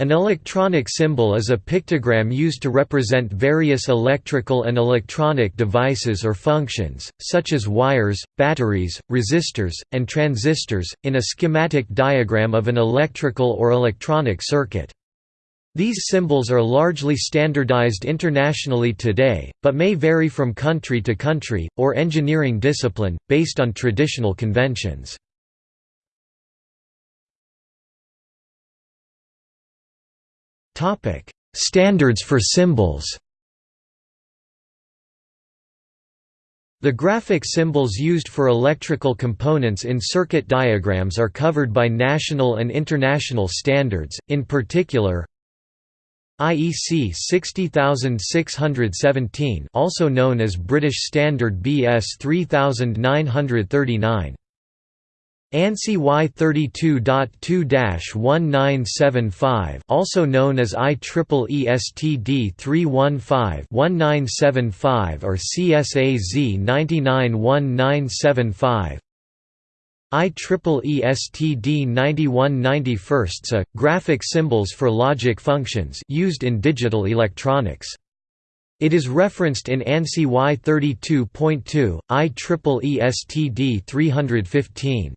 An electronic symbol is a pictogram used to represent various electrical and electronic devices or functions, such as wires, batteries, resistors, and transistors, in a schematic diagram of an electrical or electronic circuit. These symbols are largely standardized internationally today, but may vary from country to country, or engineering discipline, based on traditional conventions. Topic: Standards for symbols. The graphic symbols used for electrical components in circuit diagrams are covered by national and international standards, in particular IEC 60617 also known as British Standard BS 3939 ANSI Y32.2-1975 also known as IEEE STD 315-1975 or CSAZ 991975 IEEE STD 9191 A graphic symbols for logic functions used in digital electronics it is referenced in ANSI Y32.2, IEEE STD 315.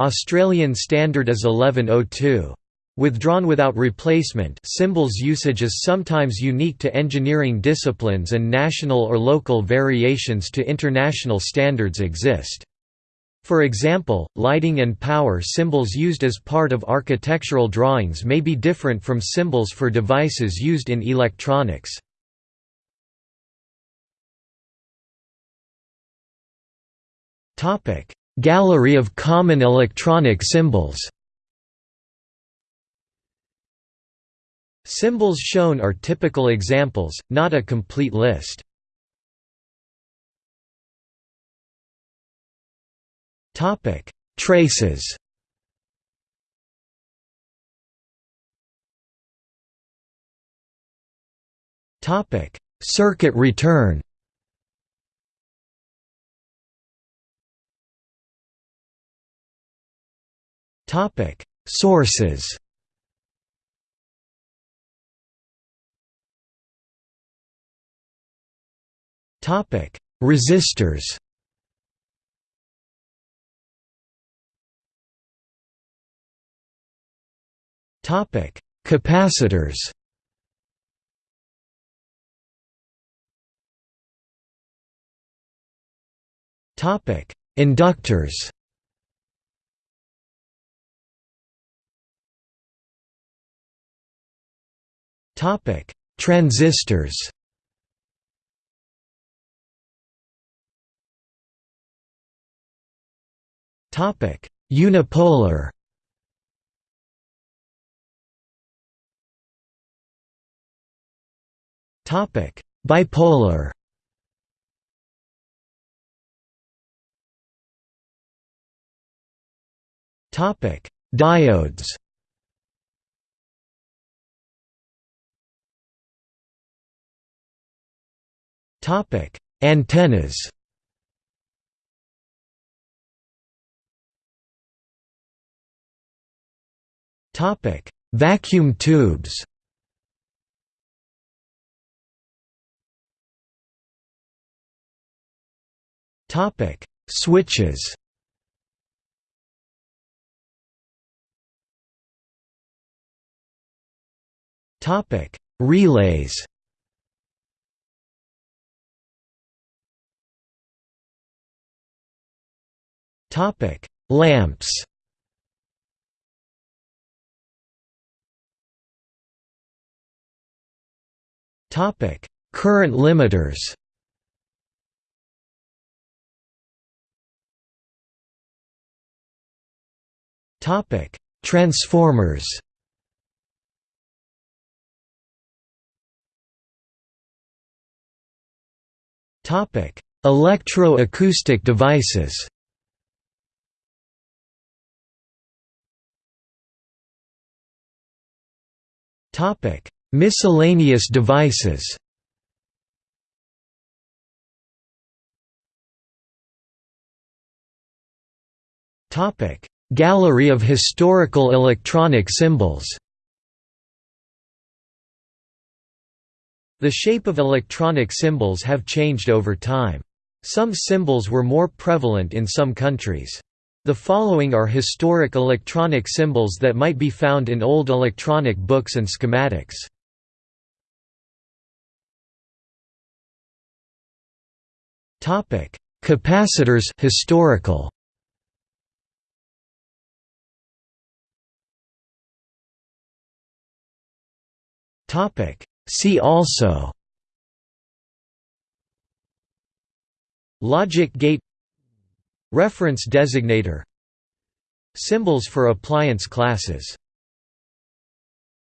Australian standard is 1102. Withdrawn without replacement symbols usage is sometimes unique to engineering disciplines and national or local variations to international standards exist. For example, lighting and power symbols used as part of architectural drawings may be different from symbols for devices used in electronics. Topic: Gallery of common electronic symbols Symbols shown are typical examples, not a complete list. Traces. Circuit return. Topic: Sources. Topic: Resistors. Topic: Capacitors. Topic: Inductors. Topic: Transistors. Topic: Unipolar. Topic: Bipolar. Topic: Diodes. Topic: Antennas. Topic: Vacuum tubes. Topic: Switches. Topic: Relays. Topic: Lamps. Topic: Current limiters. Topic: Transformers. Topic: Electro-acoustic devices. Topic: Miscellaneous devices. Topic: Gallery of historical electronic symbols. The shape of electronic symbols have changed over time. Some symbols were more prevalent in some countries. The following are historic electronic symbols that might be found in old electronic books and schematics. Topic: Capacitors historical. Topic: See also Logic gate Reference designator. Symbols for appliance classes